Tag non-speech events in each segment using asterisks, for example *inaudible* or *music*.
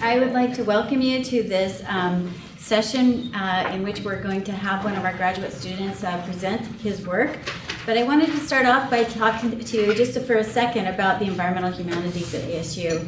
I would like to welcome you to this um, session uh, in which we're going to have one of our graduate students uh, present his work. But I wanted to start off by talking to you just for a second about the environmental humanities at ASU.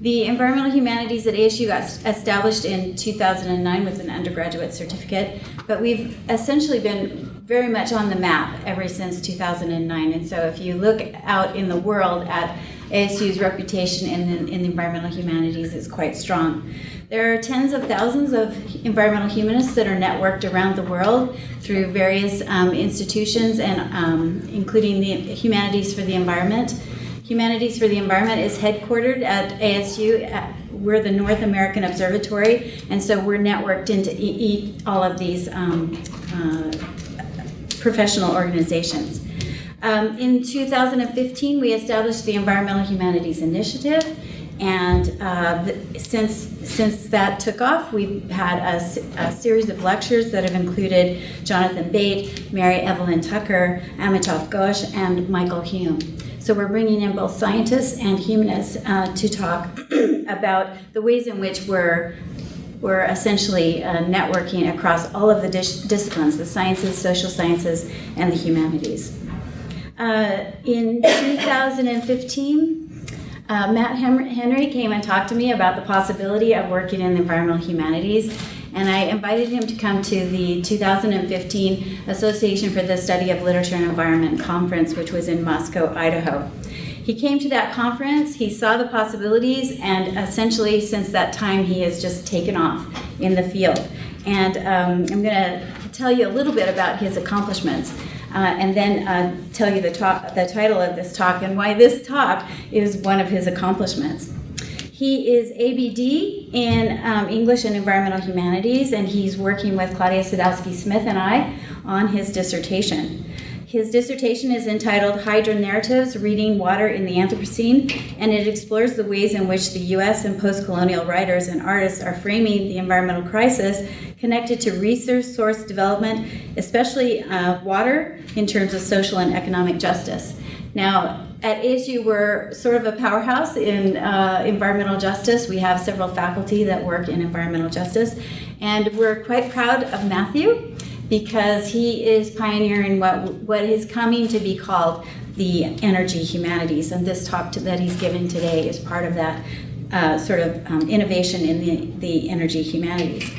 The environmental humanities at ASU got established in 2009 with an undergraduate certificate, but we've essentially been very much on the map ever since 2009. And so if you look out in the world at ASU's reputation in the, in the environmental humanities is quite strong. There are tens of thousands of environmental humanists that are networked around the world through various um, institutions and um, including the Humanities for the Environment. Humanities for the Environment is headquartered at ASU. At, we're the North American Observatory, and so we're networked into e all of these um, uh, professional organizations. Um, in 2015, we established the Environmental Humanities Initiative, and uh, the, since, since that took off, we've had a, a, series of lectures that have included Jonathan Bate, Mary Evelyn Tucker, Amitav Ghosh, and Michael Hulme. So we're bringing in both scientists and humanists uh, to talk *clears throat* about the ways in which we're we're essentially uh, networking across all of the dis disciplines, the sciences, social sciences, and the humanities. Uh, in 2015, uh, Matt Henry came and talked to me about the possibility of working in the environmental humanities, and I invited him to come to the 2015 Association for the Study of Literature and Environment conference, which was in Moscow, Idaho. He came to that conference, he saw the possibilities, and essentially since that time he has just taken off in the field. And um, I'm going to tell you a little bit about his accomplishments uh, and then uh, tell you the, the title of this talk and why this talk is one of his accomplishments. He is ABD in um, English and Environmental Humanities, and he's working with Claudia Sadowski Smith and I on his dissertation. His dissertation is entitled Hydro Narratives Reading Water in the Anthropocene, and it explores the ways in which the US and post colonial writers and artists are framing the environmental crisis connected to resource source development, especially uh, water, in terms of social and economic justice. Now, at ASU, we're sort of a powerhouse in uh, environmental justice. We have several faculty that work in environmental justice, and we're quite proud of Matthew because he is pioneering what, what is coming to be called the energy humanities, and this talk to, that he's given today is part of that uh, sort of um, innovation in the, the energy humanities.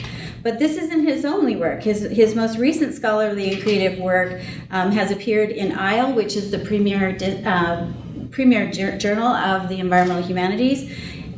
But this isn't his only work. His, his most recent scholarly and creative work um, has appeared in ISLE, which is the premier, uh, premier journal of the environmental humanities.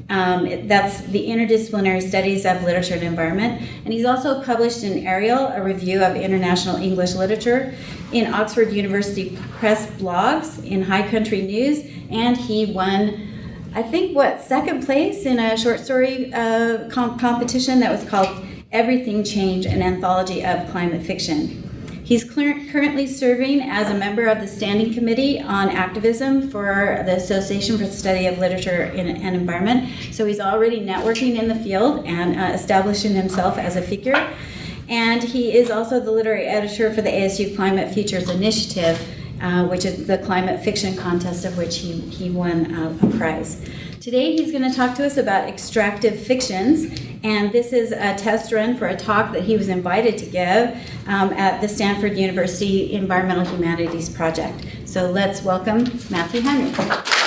Um, that's the Interdisciplinary Studies of Literature and Environment. And he's also published in Ariel, a review of international English literature, in Oxford University Press blogs, in High Country News, and he won, I think, what, second place in a short story uh, comp competition that was called Everything Change, an anthology of climate fiction. He's currently serving as a member of the Standing Committee on Activism for the Association for the Study of Literature and Environment. So he's already networking in the field and uh, establishing himself as a figure. And he is also the literary editor for the ASU Climate Futures Initiative, uh, which is the climate fiction contest of which he, he won uh, a prize. Today he's going to talk to us about extractive fictions and this is a test run for a talk that he was invited to give um, at the Stanford University Environmental Humanities Project. So let's welcome Matthew Henry.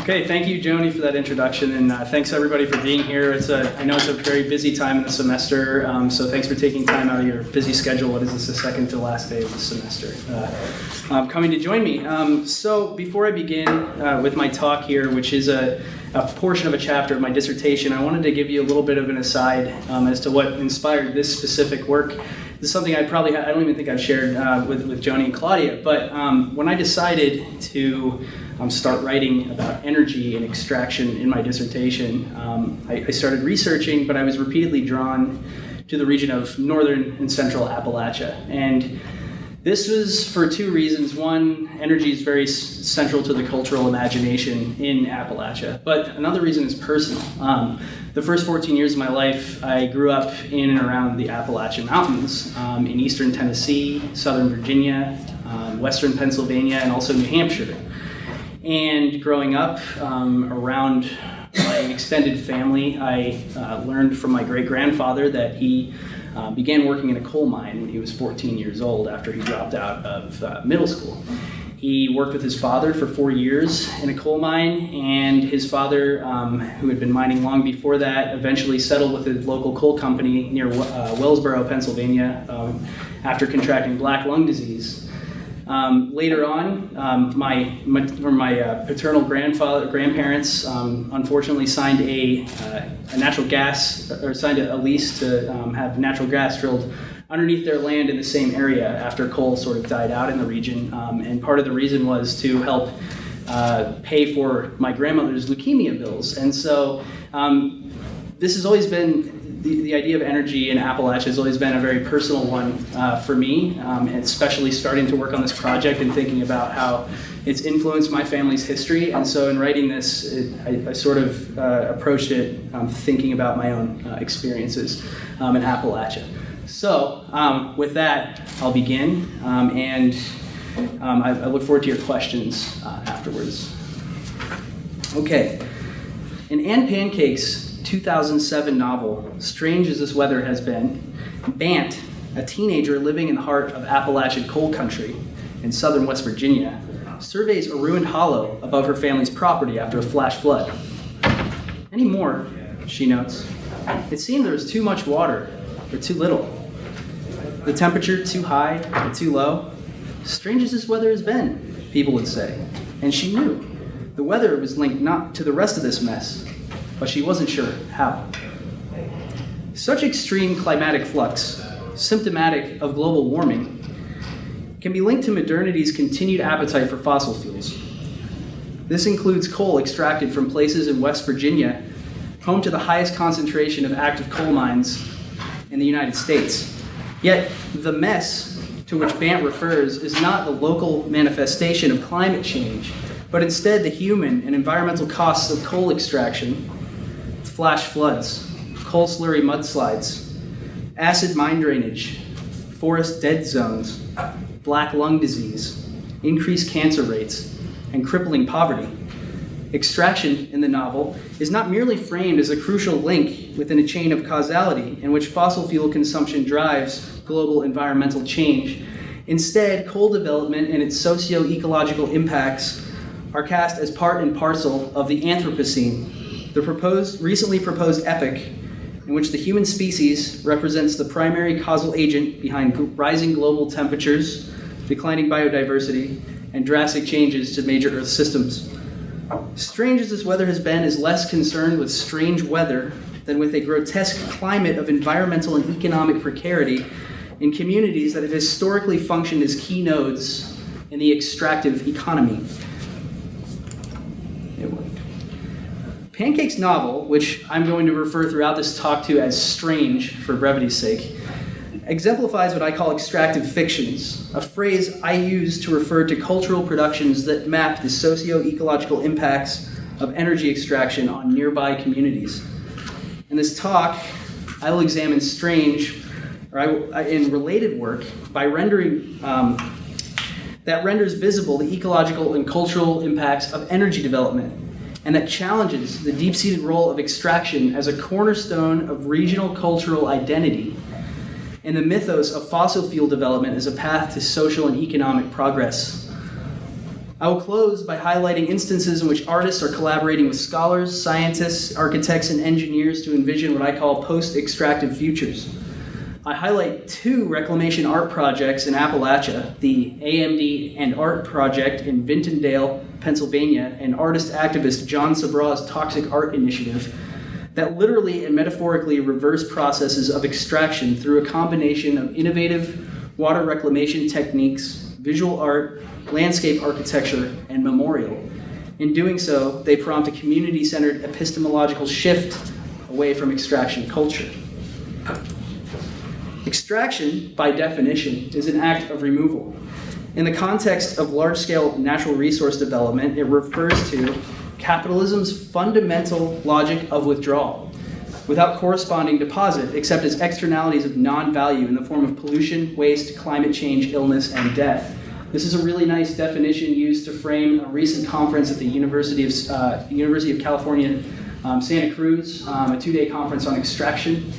Okay, thank you, Joni, for that introduction, and uh, thanks everybody for being here. It's a, I know it's a very busy time in the semester, um, so thanks for taking time out of your busy schedule. What is this, the second to last day of the semester? Uh, um, coming to join me. Um, so before I begin uh, with my talk here, which is a a portion of a chapter of my dissertation, I wanted to give you a little bit of an aside um, as to what inspired this specific work. This is something I probably, I don't even think I've shared uh, with, with Joni and Claudia, but um, when I decided to um, start writing about energy and extraction in my dissertation, um, I, I started researching, but I was repeatedly drawn to the region of northern and central Appalachia. And this was for two reasons. One, energy is very central to the cultural imagination in Appalachia, but another reason is personal. Um, the first 14 years of my life, I grew up in and around the Appalachian Mountains um, in eastern Tennessee, southern Virginia, um, western Pennsylvania, and also New Hampshire. And growing up um, around my extended family, I uh, learned from my great grandfather that he uh, began working in a coal mine when he was 14 years old after he dropped out of uh, middle school. He worked with his father for four years in a coal mine, and his father, um, who had been mining long before that, eventually settled with a local coal company near uh, Wellsboro, Pennsylvania, um, after contracting black lung disease. Um, later on, um, my my, my uh, paternal grandfather grandparents um, unfortunately signed a, uh, a natural gas or signed a, lease to um, have natural gas drilled underneath their land in the same area after coal sort of died out in the region. Um, and part of the reason was to help uh, pay for my grandmother's leukemia bills. And so um, this has always been the, the idea of energy in Appalachia has always been a very personal one uh, for me, um, especially starting to work on this project and thinking about how it's influenced my family's history. And so in writing this, it, I, I, sort of uh, approached it um, thinking about my own uh, experiences um, in Appalachia. So um, with that, I'll begin, um, and um, I, I, look forward to your questions uh, afterwards. Okay, in Ann Pancake's 2007 novel, Strange as This Weather Has Been, Bant, a teenager living in the heart of Appalachian coal country in southern West Virginia, surveys a ruined hollow above her family's property after a flash flood. Any more, she notes. It seemed there was too much water, or too little. The temperature too high or too low? Strange as this weather has been, people would say. And she knew. The weather was linked not to the rest of this mess, but she wasn't sure how. Such extreme climatic flux, symptomatic of global warming, can be linked to modernity's continued appetite for fossil fuels. This includes coal extracted from places in West Virginia, home to the highest concentration of active coal mines in the United States. Yet, the mess to which Bant refers is not the local manifestation of climate change, but instead the human and environmental costs of coal extraction, flash floods, coal slurry mudslides, acid mine drainage, forest dead zones, black lung disease, increased cancer rates, and crippling poverty. Extraction in the novel is not merely framed as a crucial link within a chain of causality in which fossil fuel consumption drives global environmental change. Instead, coal development and its socio ecological impacts are cast as part and parcel of the Anthropocene, the proposed, recently proposed epoch in which the human species represents the primary causal agent behind rising global temperatures, declining biodiversity, and drastic changes to major Earth systems. Strange as this weather has been is less concerned with strange weather than with a grotesque climate of environmental and economic precarity in communities that have historically functioned as key nodes in the extractive economy. Pancake's novel, which I'm going to refer throughout this talk to as strange for brevity's sake, exemplifies what I call extractive fictions, a phrase I use to refer to cultural productions that map the socio ecological impacts of energy extraction on nearby communities. In this talk, I will examine strange, or I, in related work, by rendering um, that renders visible the ecological and cultural impacts of energy development and that challenges the deep seated role of extraction as a cornerstone of regional cultural identity and the mythos of fossil fuel development as a path to social and economic progress. I will close by highlighting instances in which artists are collaborating with scholars, scientists, architects, and engineers to envision what I call post extractive futures. I highlight two reclamation art projects in Appalachia the AMD and Art Project in Vintondale, Pennsylvania, and artist activist John Sabraw's Toxic Art Initiative that literally and metaphorically reverse processes of extraction through a combination of innovative water reclamation techniques, visual art, landscape architecture, and memorial. In doing so, they prompt a community centered epistemological shift away from extraction culture. Extraction, by definition, is an act of removal. In the context of large scale natural resource development, it refers to capitalism's fundamental logic of withdrawal without corresponding deposit except as externalities of non value in the form of pollution, waste, climate change, illness, and death. This is a really nice definition used to frame a recent conference at the University of, uh, University of California um, Santa Cruz, um, a two-day conference on extraction.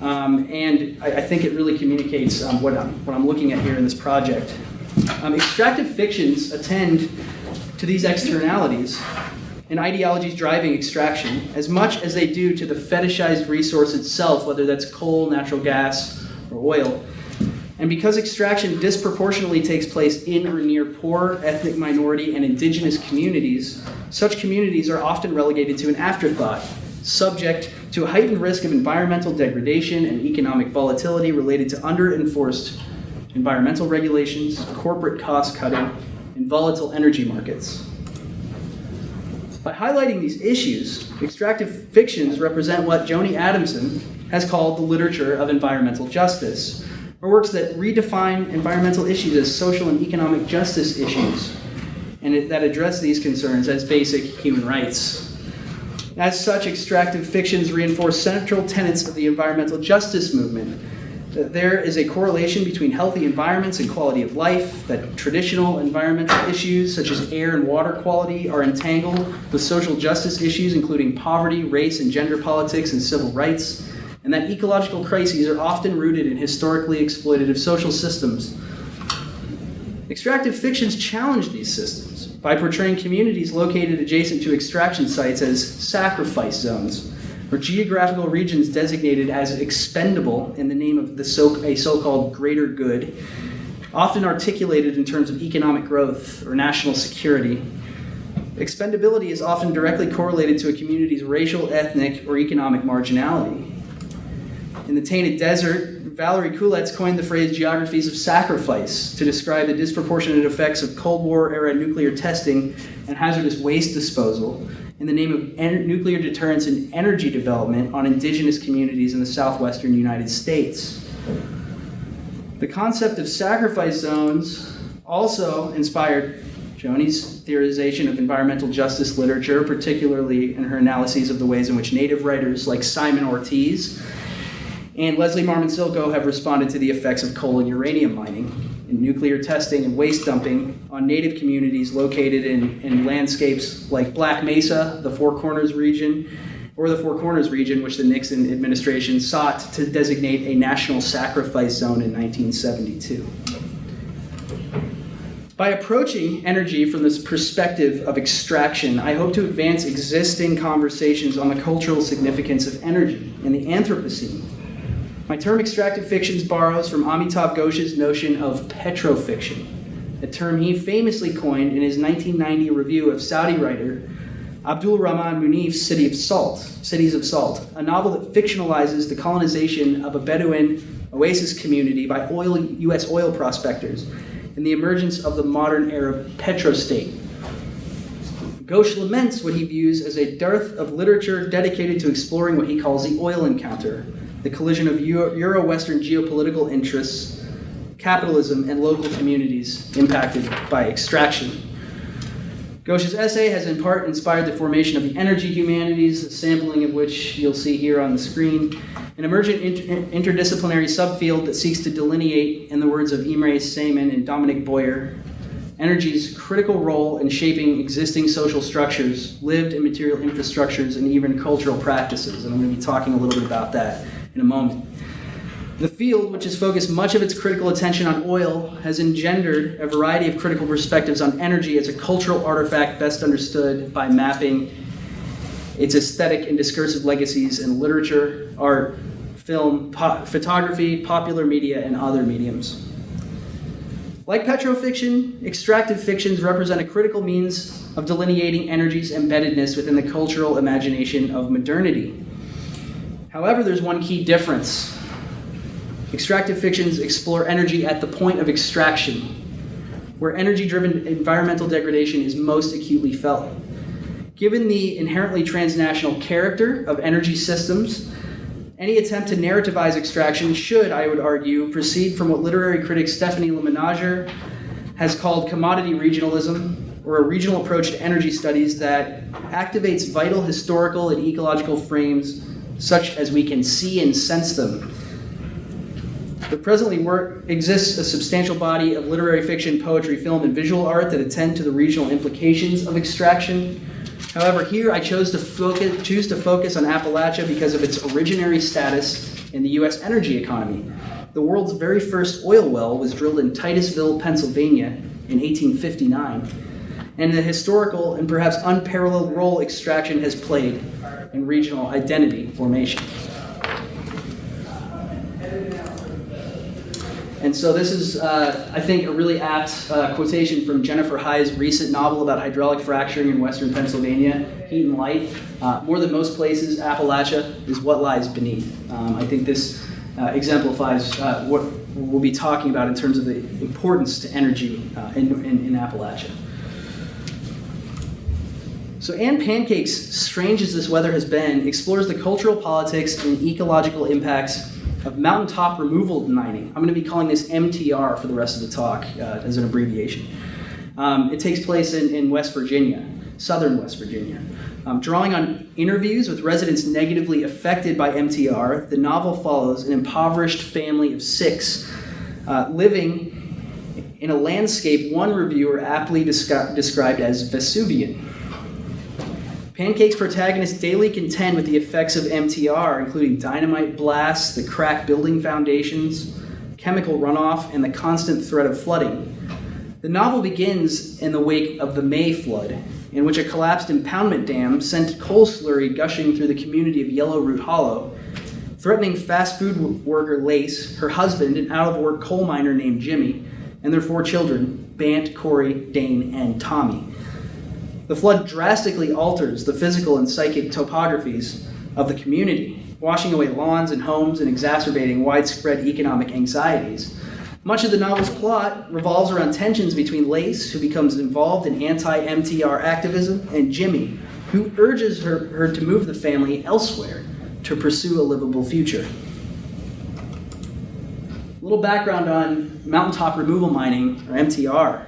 Um, and I, I, think it really communicates um, what, I'm, what I'm looking at here in this project. Um, extractive fictions attend to these externalities and ideologies driving extraction as much as they do to the fetishized resource itself, whether that's coal, natural gas, or oil. And because extraction disproportionately takes place in or near poor, ethnic minority, and indigenous communities, such communities are often relegated to an afterthought, subject to a heightened risk of environmental degradation and economic volatility related to under-enforced environmental regulations, corporate cost cutting, and volatile energy markets. By highlighting these issues, extractive fictions represent what Joni Adamson has called the literature of environmental justice, or works that redefine environmental issues as social and economic justice issues, and that address these concerns as basic human rights. As such, extractive fictions reinforce central tenets of the environmental justice movement, there is a correlation between healthy environments and quality of life, that traditional environmental issues such as air and water quality are entangled with social justice issues including poverty, race and gender politics, and civil rights, and that ecological crises are often rooted in historically exploitative social systems. Extractive fictions challenge these systems by portraying communities located adjacent to extraction sites as sacrifice zones or geographical regions designated as expendable in the name of the so, a so-called greater good, often articulated in terms of economic growth or national security. Expendability is often directly correlated to a community's racial, ethnic, or economic marginality. In The Tainted Desert, Valerie Kuletz coined the phrase geographies of sacrifice to describe the disproportionate effects of Cold War era nuclear testing and hazardous waste disposal in the name of en- nuclear deterrence and energy development on indigenous communities in the southwestern United States. The concept of sacrifice zones also inspired Joni's theorization of environmental justice literature, particularly in her analyses of the ways in which Native writers like Simon Ortiz and Leslie Marmon Silko have responded to the effects of coal and uranium mining in nuclear testing and waste dumping on native communities located in, in landscapes like Black Mesa, the Four Corners region, or the Four Corners region, which the Nixon administration sought to designate a national sacrifice zone in 1972. By approaching energy from this perspective of extraction, I hope to advance existing conversations on the cultural significance of energy in the Anthropocene my term extractive fictions borrows from Amitav Ghosh's notion of petrofiction, a term he famously coined in his 1990 review of Saudi writer Abdul Rahman Munif's City of Salt, Cities of Salt, a novel that fictionalizes the colonization of a Bedouin oasis community by oil, U.S. oil prospectors and the emergence of the modern Arab petrostate. Ghosh laments what he views as a dearth of literature dedicated to exploring what he calls the oil encounter, the collision of Euro Western geopolitical interests, capitalism, and local communities impacted by extraction. Ghosh's essay has in part inspired the formation of the energy humanities, a sampling of which you'll see here on the screen, an emergent inter- interdisciplinary subfield that seeks to delineate, in the words of Imre Szeman and Dominic Boyer, energy's critical role in shaping existing social structures, lived and material infrastructures, and even cultural practices. And I'm going to be talking a little bit about that in a moment. The field, which has focused much of its critical attention on oil, has engendered a variety of critical perspectives on energy as a cultural artifact best understood by mapping its aesthetic and discursive legacies in literature, art, film, po- photography, popular media, and other mediums. Like petrofiction, extractive fictions represent a critical means of delineating energy's embeddedness within the cultural imagination of modernity. However, there's one key difference. Extractive fictions explore energy at the point of extraction, where energy driven environmental degradation is most acutely felt. Given the inherently transnational character of energy systems, any attempt to narrativize extraction should, I would argue, proceed from what literary critic Stephanie Le has called commodity regionalism, or a regional approach to energy studies that activates vital historical and ecological frames such as we can see and sense them. There presently work, exists a substantial body of literary fiction, poetry, film, and visual art that attend to the regional implications of extraction. However, here I chose to focus, choose to focus on Appalachia because of its originary status in the U.S. energy economy. The world's very first oil well was drilled in Titusville, Pennsylvania in 1859, and the historical and perhaps unparalleled role extraction has played in regional identity formation. And so this is, uh, I think, a really apt uh, quotation from Jennifer Haigh's recent novel about hydraulic fracturing in western Pennsylvania, Heat and Light. Uh, more than most places, Appalachia is what lies beneath. Um, I think this uh, exemplifies uh, what we'll be talking about in terms of the importance to energy uh, in, in, in Appalachia. So Ann Pancake's, strange as this weather has been, explores the cultural politics and ecological impacts of mountaintop removal mining. I'm going to be calling this MTR for the rest of the talk uh, as an abbreviation. Um, it takes place in, in, West Virginia, southern West Virginia. Um, drawing on interviews with residents negatively affected by MTR, the novel follows an impoverished family of six uh, living in a landscape one reviewer aptly descri- described as Vesuvian. Pancake's protagonists daily contend with the effects of MTR, including dynamite blasts, the cracked building foundations, chemical runoff, and the constant threat of flooding. The novel begins in the wake of the May flood, in which a collapsed impoundment dam sent coal slurry gushing through the community of Yellow Root Hollow, threatening fast food worker Lace, her husband, an out of work coal miner named Jimmy, and their four children, Bant, Corey, Dane, and Tommy. The flood drastically alters the physical and psychic topographies of the community, washing away lawns and homes and exacerbating widespread economic anxieties. Much of the novel's plot revolves around tensions between Lace, who becomes involved in anti MTR activism, and Jimmy, who urges her, her to move the family elsewhere to pursue a livable future. A little background on mountaintop removal mining, or MTR.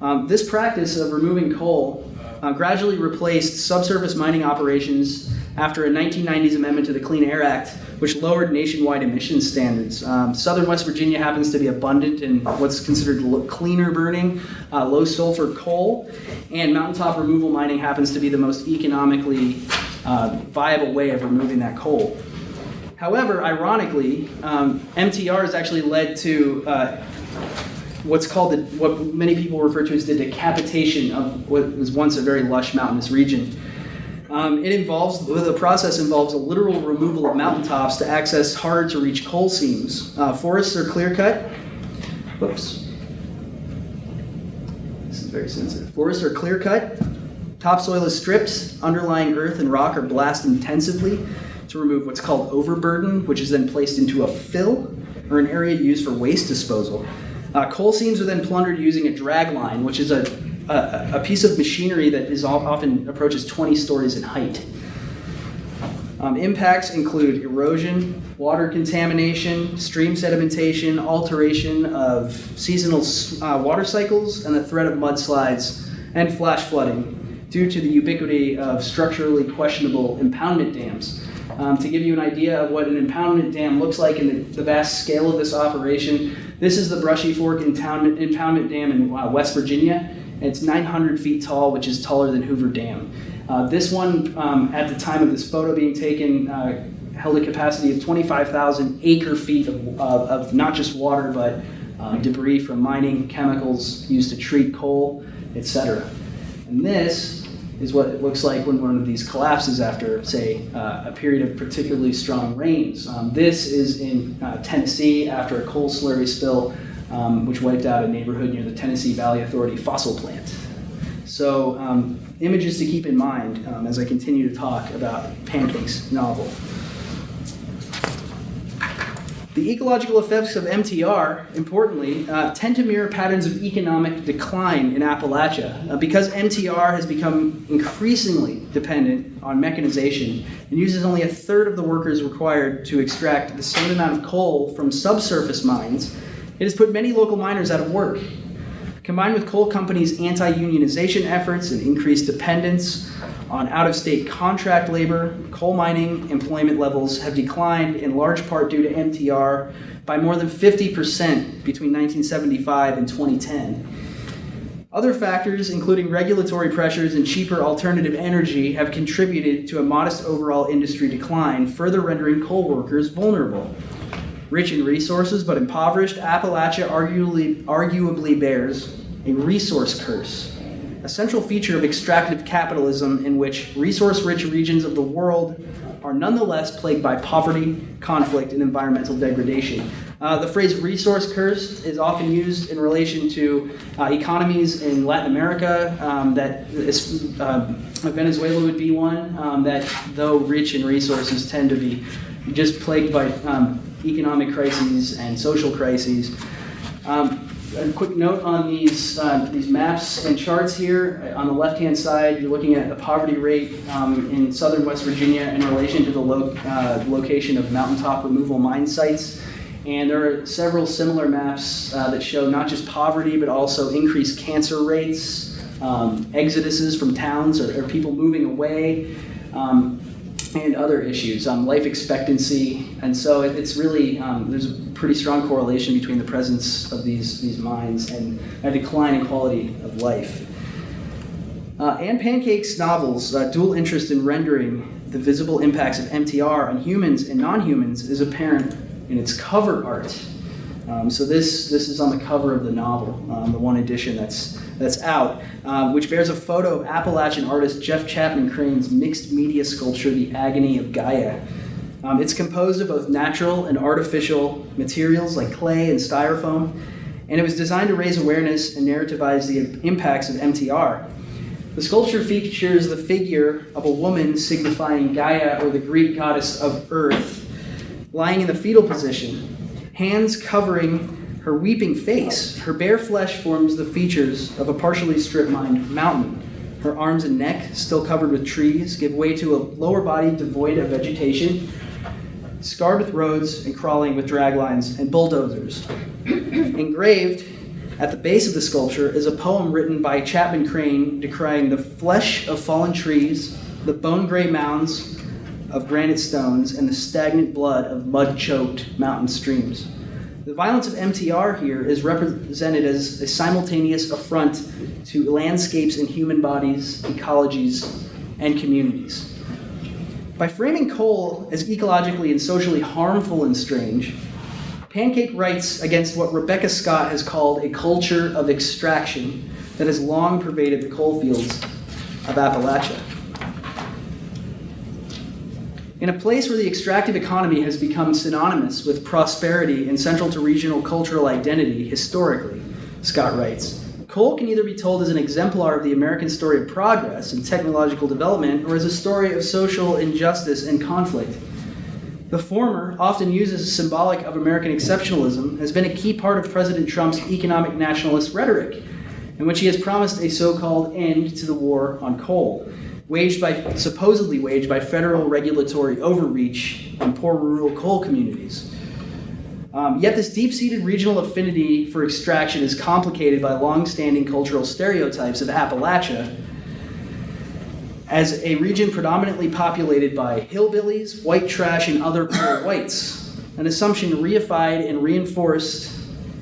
Um, this practice of removing coal uh, gradually replaced subsurface mining operations after a 1990s amendment to the Clean Air Act, which lowered nationwide emissions standards. Um, Southern West Virginia happens to be abundant in what's considered cleaner burning, uh, low sulfur coal, and mountaintop removal mining happens to be the most economically uh, viable way of removing that coal. However, ironically, um, MTR has actually led to uh, what's called the, what many people refer to as the decapitation of what was once a very lush mountainous region. Um, it involves the process involves a literal removal of mountaintops to access hard to reach coal seams. Uh, forests are clear cut. Whoops. This is very sensitive. Forests are clear cut. Topsoil is stripped. Underlying earth and rock are blasted intensively to remove what's called overburden, which is then placed into a fill or an area used for waste disposal. Uh, coal seams are then plundered using a drag line, which is a, a, a piece of machinery that is often approaches 20 stories in height. Um, impacts include erosion, water contamination, stream sedimentation, alteration of seasonal uh, water cycles, and the threat of mudslides and flash flooding due to the ubiquity of structurally questionable impoundment dams. Um, to give you an idea of what an impoundment dam looks like and the, the vast scale of this operation, this is the Brushy Fork Impoundment, Impoundment Dam in uh, West Virginia. It's 900 feet tall, which is taller than Hoover Dam. Uh, this one, um, at the time of this photo being taken, uh, held a capacity of 25,000 acre feet of, of, not just water, but uh, debris from mining, chemicals used to treat coal, etc. And this is what it looks like when one of these collapses after, say, uh, a period of particularly strong rains. Um, this is in uh, Tennessee after a coal slurry spill, um, which wiped out a neighborhood near the Tennessee Valley Authority fossil plant. So, um, images to keep in mind um, as I continue to talk about Pancake's novel. The ecological effects of MTR, importantly, uh, tend to mirror patterns of economic decline in Appalachia. Uh, because MTR has become increasingly dependent on mechanization and uses only a third of the workers required to extract the same amount of coal from subsurface mines, it has put many local miners out of work. Combined with coal companies' anti unionization efforts and increased dependence on out of state contract labor, coal mining employment levels have declined in large part due to MTR by more than 50% between 1975 and 2010. Other factors, including regulatory pressures and cheaper alternative energy, have contributed to a modest overall industry decline, further rendering coal workers vulnerable. Rich in resources but impoverished, Appalachia arguably, arguably bears a resource curse, a central feature of extractive capitalism in which resource rich regions of the world are nonetheless plagued by poverty, conflict, and environmental degradation. Uh, the phrase resource curse is often used in relation to uh, economies in Latin America, um, that is, uh, Venezuela would be one, um, that though rich in resources tend to be just plagued by um, economic crises and social crises. Um, a quick note on these, uh, these maps and charts here. On the left-hand side, you're looking at the poverty rate um, in southern West Virginia in relation to the lo uh, location of mountaintop removal mine sites. And there are several similar maps uh, that show not just poverty, but also increased cancer rates, um, exoduses from towns or, or people moving away, um, and other issues, um, life expectancy. And so it, it's really, um, there's pretty strong correlation between the presence of these, these mines and a decline in quality of life. Uh, Ann Pancake's novels, uh, dual interest in rendering the visible impacts of MTR on humans and non-humans is apparent in its cover art. Um, so this, this is on the cover of the novel, um, the one edition that's, that's out, um, which bears a photo of Appalachian artist Jeff Chapman Crane's mixed media sculpture, The Agony of Gaia. Um, it's composed of both natural and artificial materials like clay and styrofoam, and it was designed to raise awareness and narrativize the impacts of MTR. The sculpture features the figure of a woman signifying Gaia or the Greek goddess of earth, lying in the fetal position, hands covering her weeping face. Her bare flesh forms the features of a partially stripped mined mountain. Her arms and neck, still covered with trees, give way to a lower body devoid of vegetation, scarred with roads and crawling with draglines and bulldozers. Engraved at the base of the sculpture is a poem written by Chapman Crane decrying the flesh of fallen trees, the bone gray mounds of granite stones and the stagnant blood of mud choked mountain streams. The violence of MTR here is represented as a simultaneous affront to landscapes and human bodies, ecologies, and communities. By framing coal as ecologically and socially harmful and strange, Pancake writes against what Rebecca Scott has called a culture of extraction that has long pervaded the coal fields of Appalachia. In a place where the extractive economy has become synonymous with prosperity and central to regional cultural identity historically, Scott writes, coal can either be told as an exemplar of the American story of progress and technological development or as a story of social injustice and conflict. The former, often used as a symbolic of American exceptionalism, has been a key part of President Trump's economic nationalist rhetoric, in which he has promised a so called end to the war on coal waged by supposedly waged by federal regulatory overreach on poor rural coal communities. Um, yet this deep-seated regional affinity for extraction is complicated by long-standing cultural stereotypes of Appalachia as a region predominantly populated by hillbillies, white trash, and other poor *coughs* whites, an assumption reified and reinforced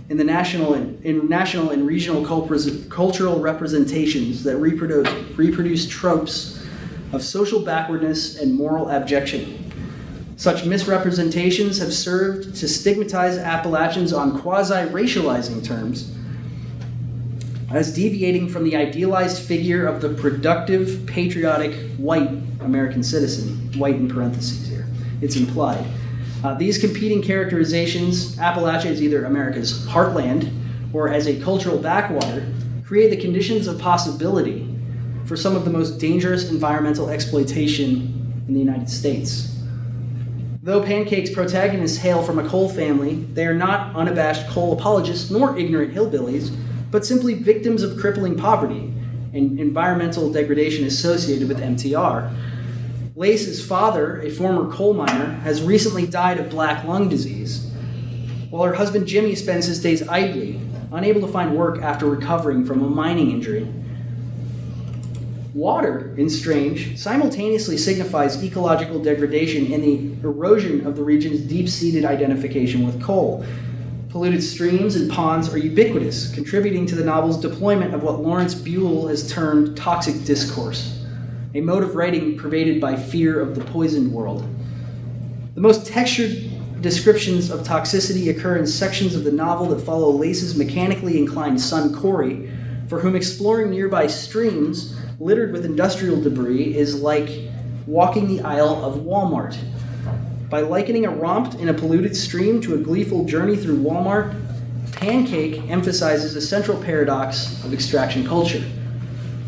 in the national and, in national and regional cultural representations that reproduce, reproduce tropes of social backwardness and moral abjection. Such misrepresentations have served to stigmatize Appalachians on quasi racializing terms as deviating from the idealized figure of the productive, patriotic, white American citizen, white in parentheses here. It's implied. Uh, these competing characterizations, Appalachia as either America's heartland or as a cultural backwater, create the conditions of possibility for some of the most dangerous environmental exploitation in the United States. Though Pancake's protagonists hail from a coal family, they are not unabashed coal apologists nor ignorant hillbillies, but simply victims of crippling poverty and environmental degradation associated with MTR. Lace's father, a former coal miner, has recently died of black lung disease, while her husband Jimmy spends his days idly, unable to find work after recovering from a mining injury. Water, in Strange, simultaneously signifies ecological degradation and the erosion of the region's deep seated identification with coal. Polluted streams and ponds are ubiquitous, contributing to the novel's deployment of what Lawrence Buell has termed toxic discourse, a mode of writing pervaded by fear of the poisoned world. The most textured descriptions of toxicity occur in sections of the novel that follow Lace's mechanically inclined son Corey, for whom exploring nearby streams littered with industrial debris is like walking the aisle of Walmart. By likening a romp in a polluted stream to a gleeful journey through Walmart, Pancake emphasizes a central paradox of extraction culture.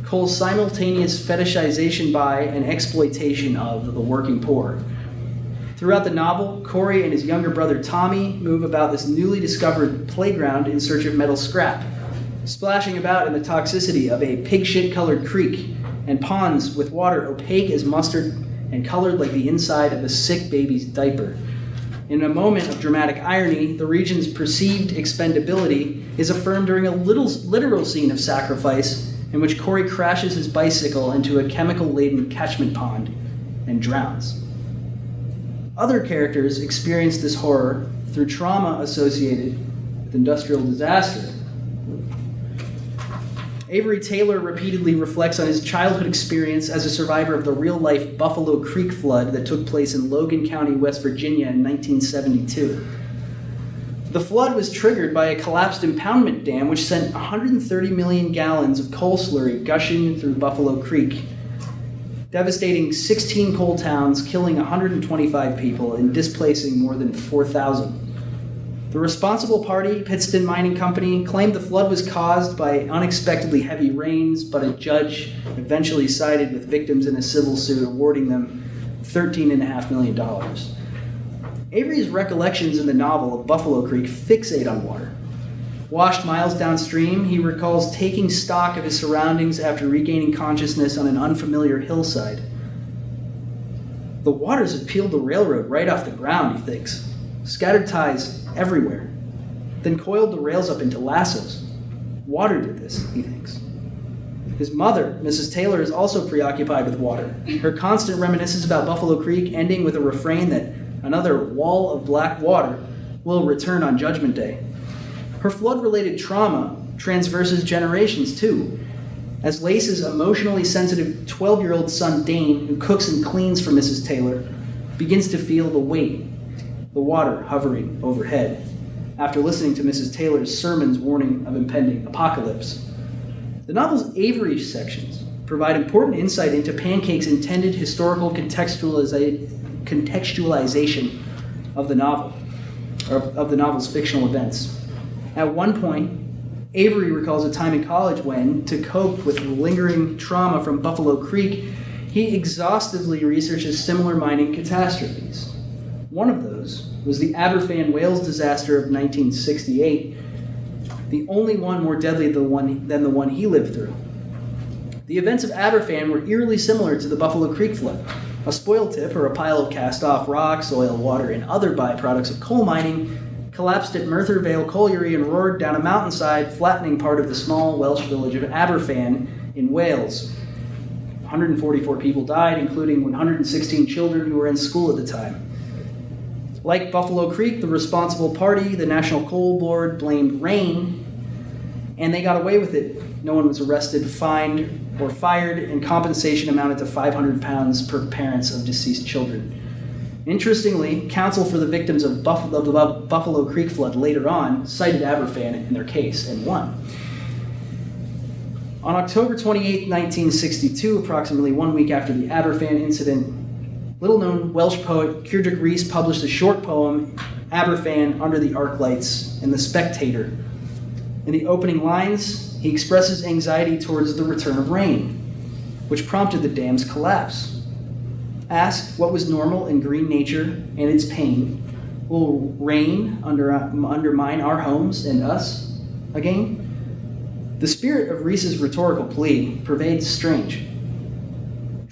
Coal's simultaneous fetishization by and exploitation of the working poor. Throughout the novel, Corey and his younger brother Tommy move about this newly discovered playground in search of metal scrap, splashing about in the toxicity of a pig shit colored creek and ponds with water opaque as mustard and colored like the inside of a sick baby's diaper. In a moment of dramatic irony, the region's perceived expendability is affirmed during a little literal scene of sacrifice in which Corey crashes his bicycle into a chemical laden catchment pond and drowns. Other characters experience this horror through trauma associated with industrial disaster. Avery Taylor repeatedly reflects on his childhood experience as a survivor of the real life Buffalo Creek flood that took place in Logan County, West Virginia in 1972. The flood was triggered by a collapsed impoundment dam which sent 130 million gallons of coal slurry gushing through Buffalo Creek devastating 16 coal towns, killing 125 people, and displacing more than 4,000. The responsible party, Pittston Mining Company, claimed the flood was caused by unexpectedly heavy rains, but a judge eventually sided with victims in a civil suit, awarding them $13.5 million. Avery's recollections in the novel of Buffalo Creek fixate on water. Washed miles downstream, he recalls taking stock of his surroundings after regaining consciousness on an unfamiliar hillside. The waters have peeled the railroad right off the ground, he thinks, scattered ties everywhere, then coiled the rails up into lassos. Water did this, he thinks. His mother, Mrs. Taylor, is also preoccupied with water. Her constant reminiscence about Buffalo Creek ending with a refrain that another wall of black water will return on Judgment Day. Her flood related trauma transverses generations too, as Lace's emotionally sensitive 12 year old son Dane, who cooks and cleans for Mrs. Taylor, begins to feel the weight, the water hovering overhead, after listening to Mrs. Taylor's sermon's warning of impending apocalypse. The novel's Avery sections provide important insight into Pancake's intended historical contextualiza- contextualization of the novel, of the novel's fictional events. At one point, Avery recalls a time in college when, to cope with lingering trauma from Buffalo Creek, he exhaustively researches similar mining catastrophes. One of those was the Aberfan Wales disaster of 1968, the only one more deadly than the one, than the one he lived through. The events of Aberfan were eerily similar to the Buffalo Creek flood. A spoil tip, or a pile of cast off rocks, oil, water, and other byproducts of coal mining, collapsed at Merthyr Vale Colliery and roared down a mountainside, flattening part of the small Welsh village of Aberfan in Wales. 144 people died, including 116 children who were in school at the time. Like Buffalo Creek, the responsible party, the National Coal Board, blamed rain, and they got away with it. No one was arrested, fined, or fired, and compensation amounted to 500 pounds per parents of deceased children. Interestingly, counsel for the victims of, Buff- of the Buffalo Creek flood later on cited Aberfan in their case and won. On October 28, 1962, approximately one week after the Aberfan incident, little known Welsh poet Keidrych Rhys published a short poem, Aberfan Under the Arc Lights, in The Spectator. In the opening lines, he expresses anxiety towards the return of rain, which prompted the dam's collapse. Ask what was normal in green nature and its pain. Will rain under, undermine our homes and us again? The spirit of Rhys's rhetorical plea pervades strange,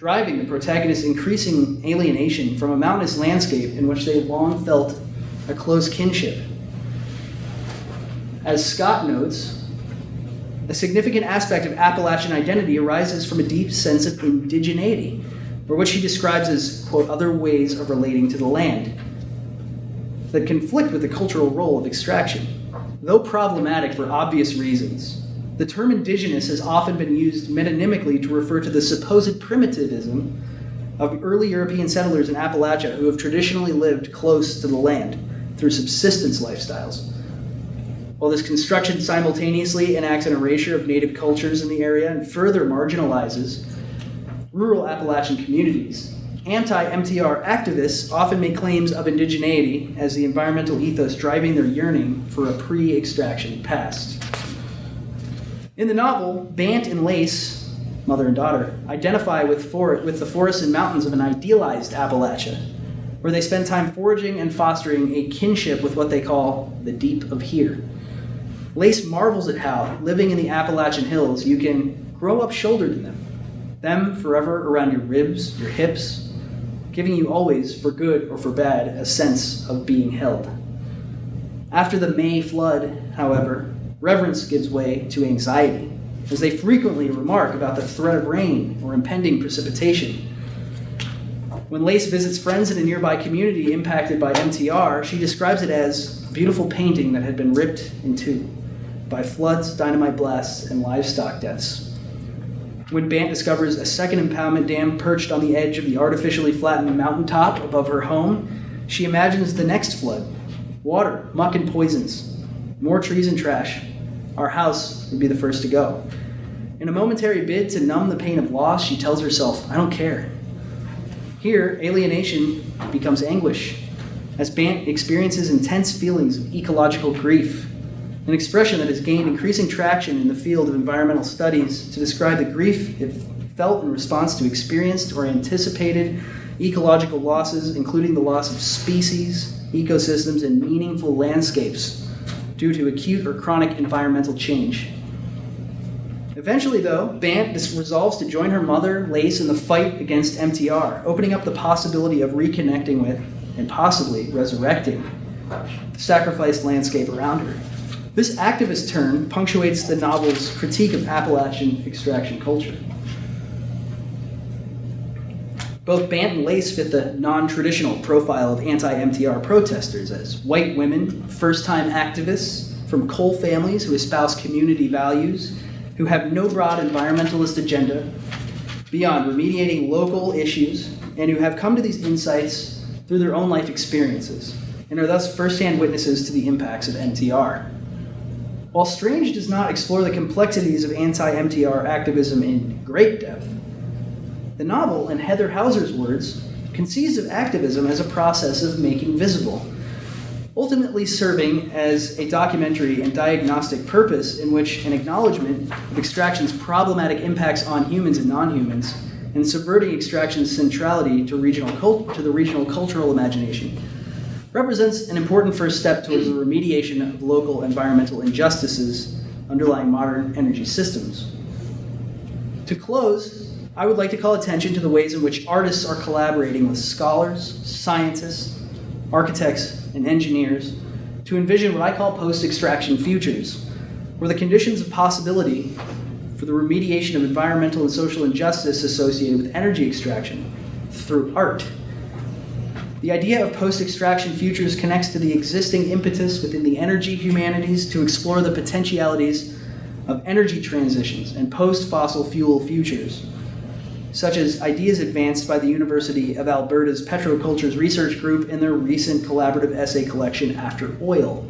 driving the protagonist's increasing alienation from a mountainous landscape in which they had long felt a close kinship. As Scott notes, a significant aspect of Appalachian identity arises from a deep sense of indigeneity, for which he describes as, quote, other ways of relating to the land that conflict with the cultural role of extraction. Though problematic for obvious reasons, the term indigenous has often been used metonymically to refer to the supposed primitivism of early European settlers in Appalachia who have traditionally lived close to the land through subsistence lifestyles. While this construction simultaneously enacts an erasure of native cultures in the area and further marginalizes rural Appalachian communities, anti MTR activists often make claims of indigeneity as the environmental ethos driving their yearning for a pre extraction past. In the novel, Bant and Lace, mother and daughter, identify with, for- with the forests and mountains of an idealized Appalachia, where they spend time foraging and fostering a kinship with what they call the deep of here. Lace marvels at how, living in the Appalachian hills, you can grow up shouldered in them, them forever around your ribs, your hips, giving you always, for good or for bad, a sense of being held. After the May flood, however, reverence gives way to anxiety, as they frequently remark about the threat of rain or impending precipitation. When Lace visits friends in a nearby community impacted by MTR, she describes it as a beautiful painting that had been ripped in two by floods, dynamite blasts, and livestock deaths. When Bant discovers a second impoundment dam perched on the edge of the artificially flattened mountaintop above her home, she imagines the next flood water, muck, and poisons, more trees and trash. Our house would be the first to go. In a momentary bid to numb the pain of loss, she tells herself, I don't care. Here, alienation becomes anguish, as Bant experiences intense feelings of ecological grief, an expression that has gained increasing traction in the field of environmental studies to describe the grief it felt in response to experienced or anticipated ecological losses, including the loss of species, ecosystems, and meaningful landscapes due to acute or chronic environmental change. Eventually, though, Bant resolves to join her mother, Lace, in the fight against MTR, opening up the possibility of reconnecting with and possibly resurrecting the sacrificed landscape around her. This activist turn punctuates the novel's critique of Appalachian extraction culture. Both Bant and Lace fit the non traditional profile of anti MTR protesters as white women, first time activists from coal families who espouse community values, who have no broad environmentalist agenda beyond remediating local issues, and who have come to these insights through their own life experiences, and are thus first hand witnesses to the impacts of MTR. While Strange does not explore the complexities of anti MTR activism in great depth, the novel, in Heather Houser's words, conceives of activism as a process of making visible, ultimately serving as a documentary and diagnostic purpose in which an acknowledgement of extraction's problematic impacts on humans and non humans, and subverting extraction's centrality to, regional cult- to the regional cultural imagination, represents an important first step towards the remediation of local environmental injustices underlying modern energy systems. To close, I would like to call attention to the ways in which artists are collaborating with scholars, scientists, architects, and engineers to envision what I call post extraction futures, where the conditions of possibility for the remediation of environmental and social injustice associated with energy extraction through art. The idea of post extraction futures connects to the existing impetus within the energy humanities to explore the potentialities of energy transitions and post fossil fuel futures such as ideas advanced by the University of Alberta's Petrocultures Research Group in their recent collaborative essay collection, After Oil.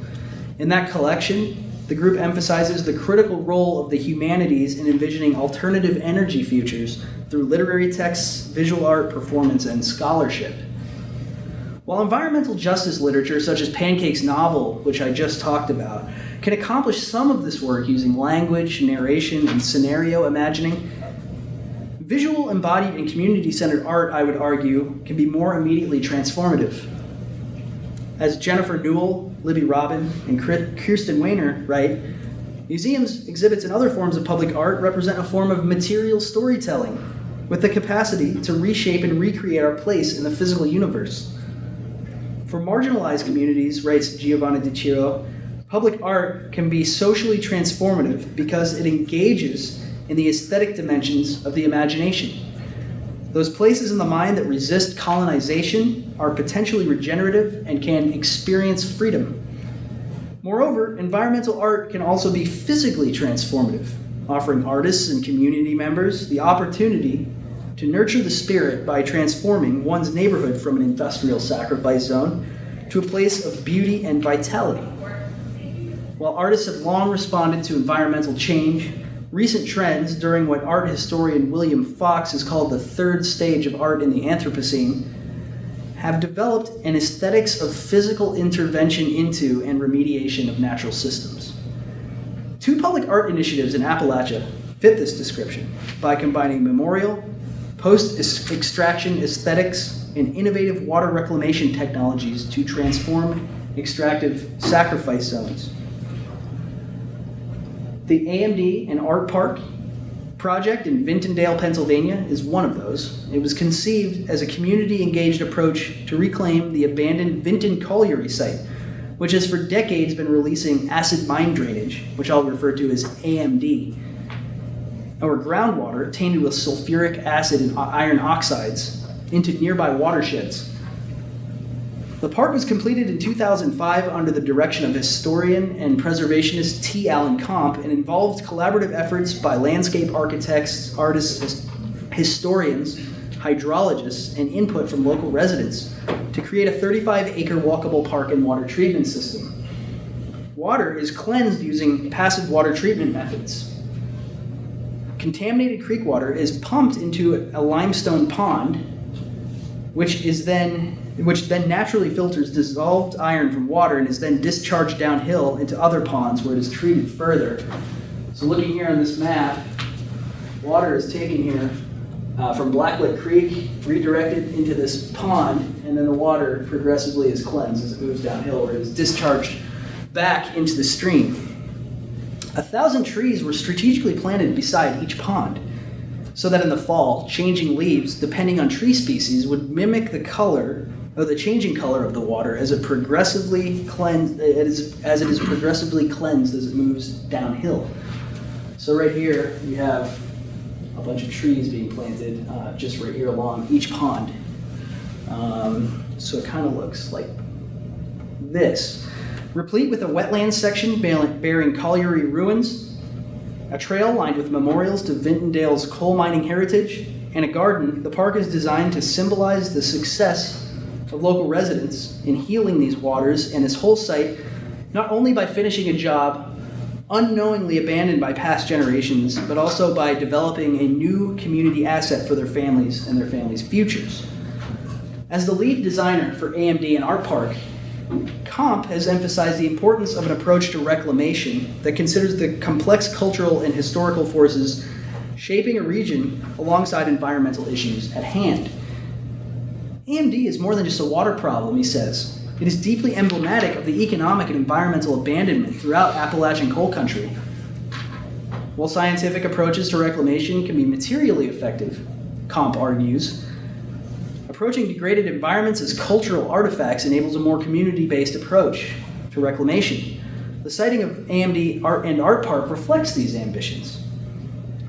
In that collection, the group emphasizes the critical role of the humanities in envisioning alternative energy futures through literary texts, visual art, performance, and scholarship. While environmental justice literature, such as Pancake's novel, which I just talked about, can accomplish some of this work using language, narration, and scenario imagining, Visual, embodied, and community centered art, I would argue, can be more immediately transformative. As Jennifer Newell, Libby Robin, and Kirsten Wehner write, museums, exhibits, and other forms of public art represent a form of material storytelling with the capacity to reshape and recreate our place in the physical universe. For marginalized communities, writes Giovanna Di Chiro, public art can be socially transformative because it engages in the aesthetic dimensions of the imagination. Those places in the mind that resist colonization are potentially regenerative and can experience freedom. Moreover, environmental art can also be physically transformative, offering artists and community members the opportunity to nurture the spirit by transforming one's neighborhood from an industrial sacrifice zone to a place of beauty and vitality. While artists have long responded to environmental change, recent trends during what art historian William Fox has called the third stage of art in the Anthropocene have developed an aesthetics of physical intervention into and remediation of natural systems. Two public art initiatives in Appalachia fit this description by combining memorial, post extraction aesthetics, and innovative water reclamation technologies to transform extractive sacrifice zones. The AMD and Art Park project in Vintondale, Pennsylvania is one of those. It was conceived as a community engaged approach to reclaim the abandoned Vinton Colliery site, which has for decades been releasing acid mine drainage, which I'll refer to as AMD, or groundwater tainted with sulfuric acid and iron oxides into nearby watersheds the park was completed in 2005 under the direction of historian and preservationist T. Allan Comp and involved collaborative efforts by landscape architects, artists, historians, hydrologists, and input from local residents to create a 35 acre walkable park and water treatment system. Water is cleansed using passive water treatment methods. Contaminated creek water is pumped into a limestone pond, which is then which then naturally filters dissolved iron from water and is then discharged downhill into other ponds where it is treated further. So looking here on this map, water is taken here uh, from Blacklick Creek, redirected into this pond, and then the water progressively is cleansed as it moves downhill it is discharged back into the stream. A thousand trees were strategically planted beside each pond so that in the fall, changing leaves, depending on tree species, would mimic the color or the changing color of the water as it progressively cleanse, as, as it is progressively cleansed as it moves downhill. So right here we have a bunch of trees being planted uh, just right here along each pond. Um, so it kind of looks like this. Replete with a wetland section bearing colliery ruins, a trail lined with memorials to Vintondale's coal mining heritage, and a garden, the park is designed to symbolize the success of local residents in healing these waters and this whole site, not only by finishing a job unknowingly abandoned by past generations, but also by developing a new community asset for their families and their families' futures. As the lead designer for AMD and Art Park, Comp has emphasized the importance of an approach to reclamation that considers the complex cultural and historical forces shaping a region alongside environmental issues at hand. AMD is more than just a water problem, he says. It is deeply emblematic of the economic and environmental abandonment throughout Appalachian coal country. While scientific approaches to reclamation can be materially effective, Comp argues, approaching degraded environments as cultural artifacts enables a more community-based approach to reclamation. The siting of AMD Art and Art Park reflects these ambitions.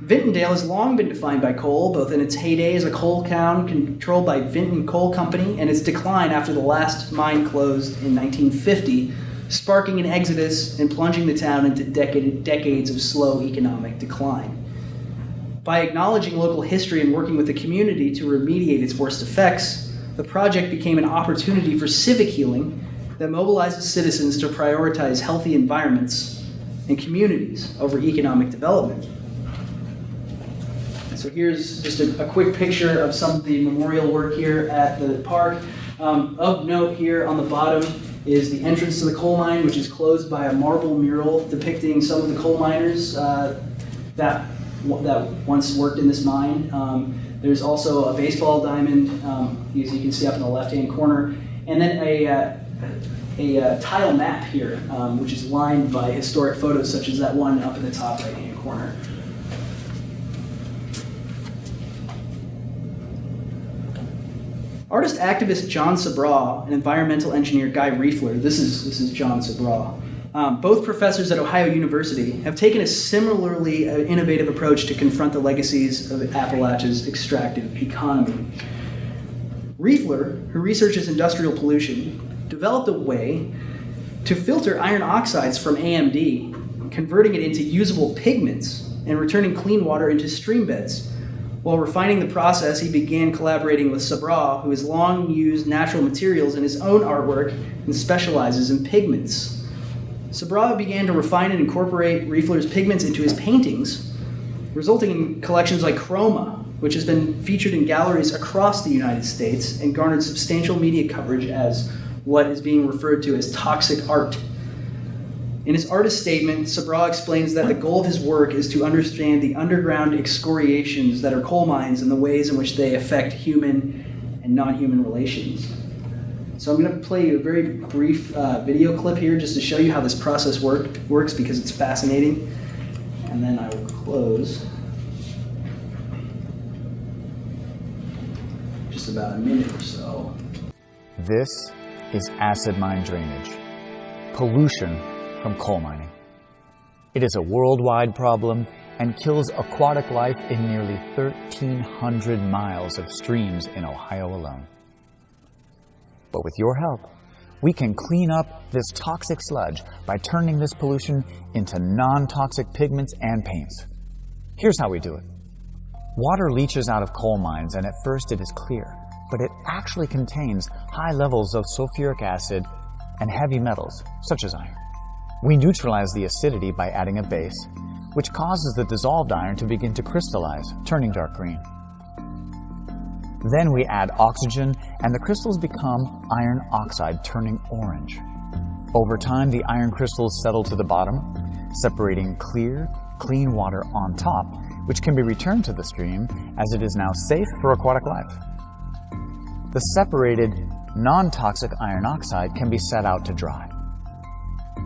Vintondale has long been defined by coal, both in its heyday as a coal town controlled by Vinton Coal Company and its decline after the last mine closed in 1950, sparking an exodus and plunging the town into decade, decades of slow economic decline. By acknowledging local history and working with the community to remediate its worst effects, the project became an opportunity for civic healing that mobilizes citizens to prioritize healthy environments and communities over economic development. So here's just a, a, quick picture of some of the memorial work here at the park. Um, of note here on the bottom is the entrance to the coal mine, which is closed by a marble mural depicting some of the coal miners uh, that, that once worked in this mine. Um, there's also a baseball diamond, um, as you can see up in the left-hand corner, and then a, uh, a uh, tile map here, um, which is lined by historic photos such as that one up in the top right-hand corner. Artist activist John Sabraw and environmental engineer Guy Riefler, this is, this is John Sabraw, um, both professors at Ohio University, have taken a similarly uh, innovative approach to confront the legacies of Appalachia's extractive economy. Riefler, who researches industrial pollution, developed a way to filter iron oxides from AMD, converting it into usable pigments and returning clean water into stream beds. While refining the process, he began collaborating with Sabraw, who has long used natural materials in his own artwork and specializes in pigments. Sabraw began to refine and incorporate Riefler's pigments into his paintings, resulting in collections like Chroma, which has been featured in galleries across the United States and garnered substantial media coverage as what is being referred to as toxic art. In his artist statement, Sabraw explains that the goal of his work is to understand the underground excoriations that are coal mines and the ways in which they affect human and non human relations. So I'm going to play you a very brief uh, video clip here just to show you how this process work, works because it's fascinating. And then I will close. Just about a minute or so. This is acid mine drainage, pollution from coal mining. It is a worldwide problem and kills aquatic life in nearly 1,300 miles of streams in Ohio alone. But with your help, we can clean up this toxic sludge by turning this pollution into non-toxic pigments and paints. Here's how we do it. Water leaches out of coal mines and at first it is clear, but it actually contains high levels of sulfuric acid and heavy metals, such as iron. We neutralize the acidity by adding a base, which causes the dissolved iron to begin to crystallize, turning dark green. Then we add oxygen and the crystals become iron oxide, turning orange. Over time, the iron crystals settle to the bottom, separating clear, clean water on top, which can be returned to the stream as it is now safe for aquatic life. The separated, non-toxic iron oxide can be set out to dry.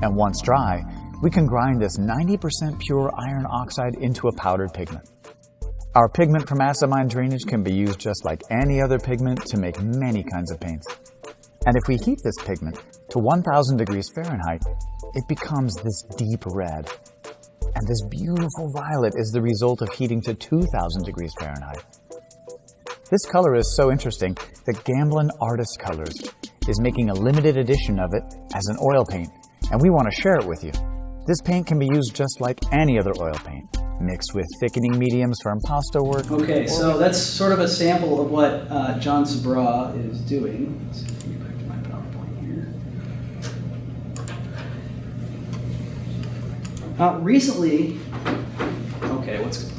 And once dry, we can grind this 90% pure iron oxide into a powdered pigment. Our pigment from acid mine drainage can be used just like any other pigment to make many kinds of paints. And if we heat this pigment to 1000 degrees Fahrenheit, it becomes this deep red. And this beautiful violet is the result of heating to 2000 degrees Fahrenheit. This color is so interesting that Gamblin Artist Colors is making a limited edition of it as an oil paint, and we want to share it with you. This paint can be used just like any other oil paint mixed with thickening mediums for impasto work. Okay, so that's sort of a sample of what uh, John Sabraw is doing. Let's get back to my PowerPoint here. Uh, recently, okay, what's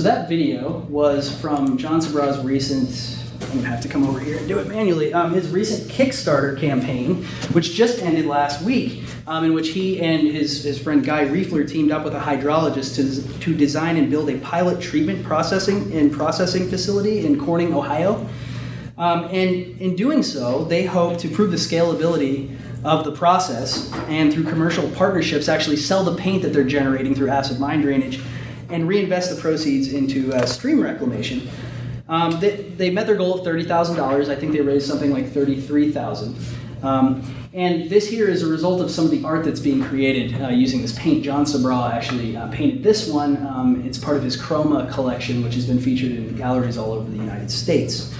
so that video was from John Sabraw's recent, I'm gonna have to come over here and do it manually, um, his recent Kickstarter campaign, which just ended last week, um, in which he and his, his friend Guy Riefler teamed up with a hydrologist to, to design and build a pilot treatment processing and processing facility in Corning, Ohio. Um, and in doing so, they hope to prove the scalability of the process and through commercial partnerships actually sell the paint that they're generating through acid mine drainage and reinvest the proceeds into uh, stream reclamation. Um, they, they, met their goal of $30,000. I think they raised something like 33000 um, And this here is a result of some of the art that's being created uh, using this paint. John Sabraw actually uh, painted this one. Um, it's part of his Chroma collection, which has been featured in galleries all over the United States.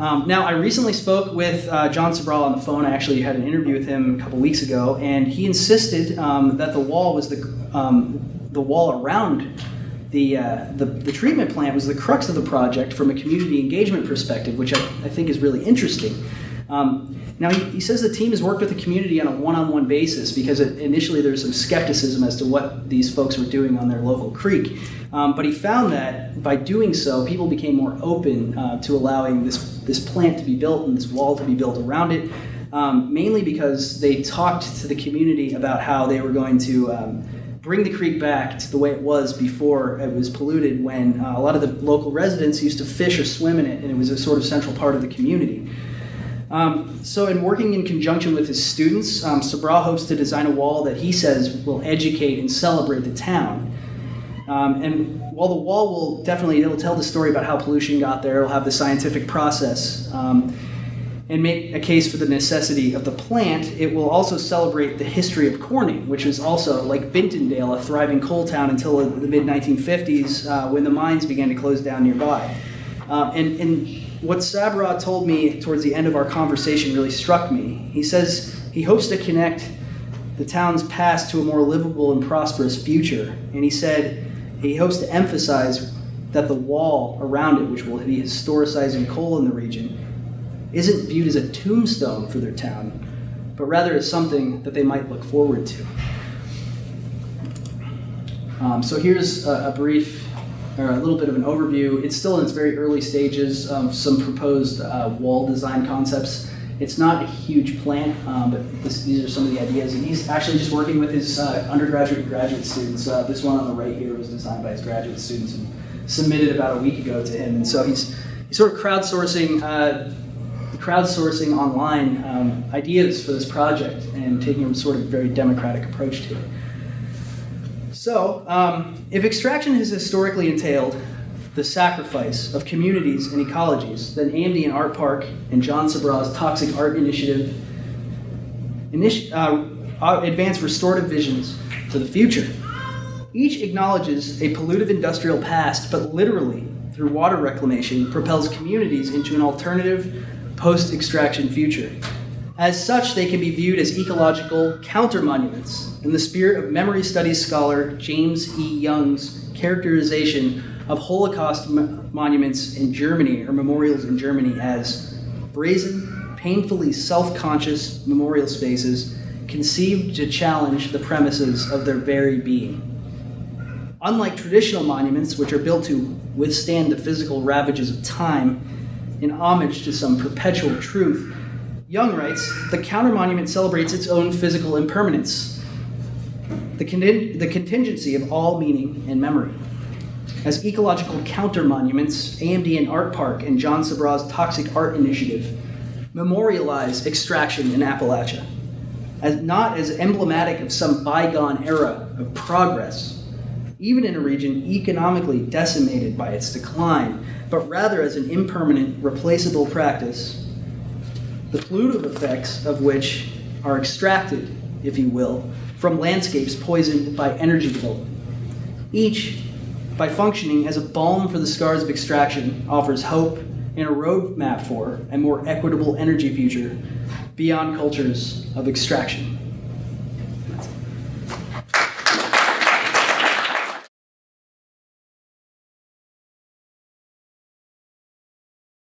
Um, now, I recently spoke with uh, John Sabraw on the phone. I actually had an interview with him a couple weeks ago, and he insisted um, that the wall was the, um, the wall around the, uh, the, the, treatment plant was the crux of the project from a community engagement perspective, which I, I think is really interesting. Um, now, he, he, says the team has worked with the community on a one-on-one basis because it, initially there was some skepticism as to what these folks were doing on their local creek. Um, but he found that by doing so, people became more open uh, to allowing this, this plant to be built and this wall to be built around it, um, mainly because they talked to the community about how they were going to um, bring the creek back to the way it was before it was polluted when uh, a lot of the local residents used to fish or swim in it and it was a sort of central part of the community. Um, so in working in conjunction with his students, um, Sabraw hopes to design a wall that he says will educate and celebrate the town. Um, and while the wall will definitely, it'll tell the story about how pollution got there, it'll have the scientific process. Um, and make a case for the necessity of the plant, it will also celebrate the history of Corning, which was also, like Vintondale, a thriving coal town until the mid 1950s uh, when the mines began to close down nearby. Um, and, and what Sabraw told me towards the end of our conversation really struck me. He says he hopes to connect the town's past to a more livable and prosperous future. And he said he hopes to emphasize that the wall around it, which will be historicizing coal in the region, isn't viewed as a tombstone for their town, but rather as something that they might look forward to. Um, so here's a, a, brief, or a little bit of an overview. It's still in its very early stages of some proposed uh, wall design concepts. It's not a huge plant, um, but this, these are some of the ideas. And he's actually just working with his uh, undergraduate and graduate students. Uh, this one on the right here was designed by his graduate students and submitted about a week ago to him. And so he's, he's sort of crowdsourcing uh, crowdsourcing online um, ideas for this project and taking a sort of very democratic approach to it. So, um, if extraction has historically entailed the sacrifice of communities and ecologies, then and Art Park and John Sabraw's Toxic Art Initiative initi uh, advance restorative visions for the future. Each acknowledges a pollutive industrial past, but literally, through water reclamation, propels communities into an alternative post extraction future. As such, they can be viewed as ecological counter monuments in the spirit of memory studies scholar James E. Young's characterization of Holocaust monuments in Germany or memorials in Germany as brazen, painfully self conscious memorial spaces conceived to challenge the premises of their very being. Unlike traditional monuments, which are built to withstand the physical ravages of time, in homage to some perpetual truth, Young writes the counter monument celebrates its own physical impermanence, the, the contingency of all meaning and memory. As ecological counter monuments, AMD and Art Park and John Sabraw's Toxic Art Initiative memorialize extraction in Appalachia, as not as emblematic of some bygone era of progress, even in a region economically decimated by its decline, but rather as an impermanent, replaceable practice, the pollutive effects of which are extracted, if you will, from landscapes poisoned by energy development. Each, by functioning as a balm for the scars of extraction, offers hope and a roadmap for a more equitable energy future beyond cultures of extraction.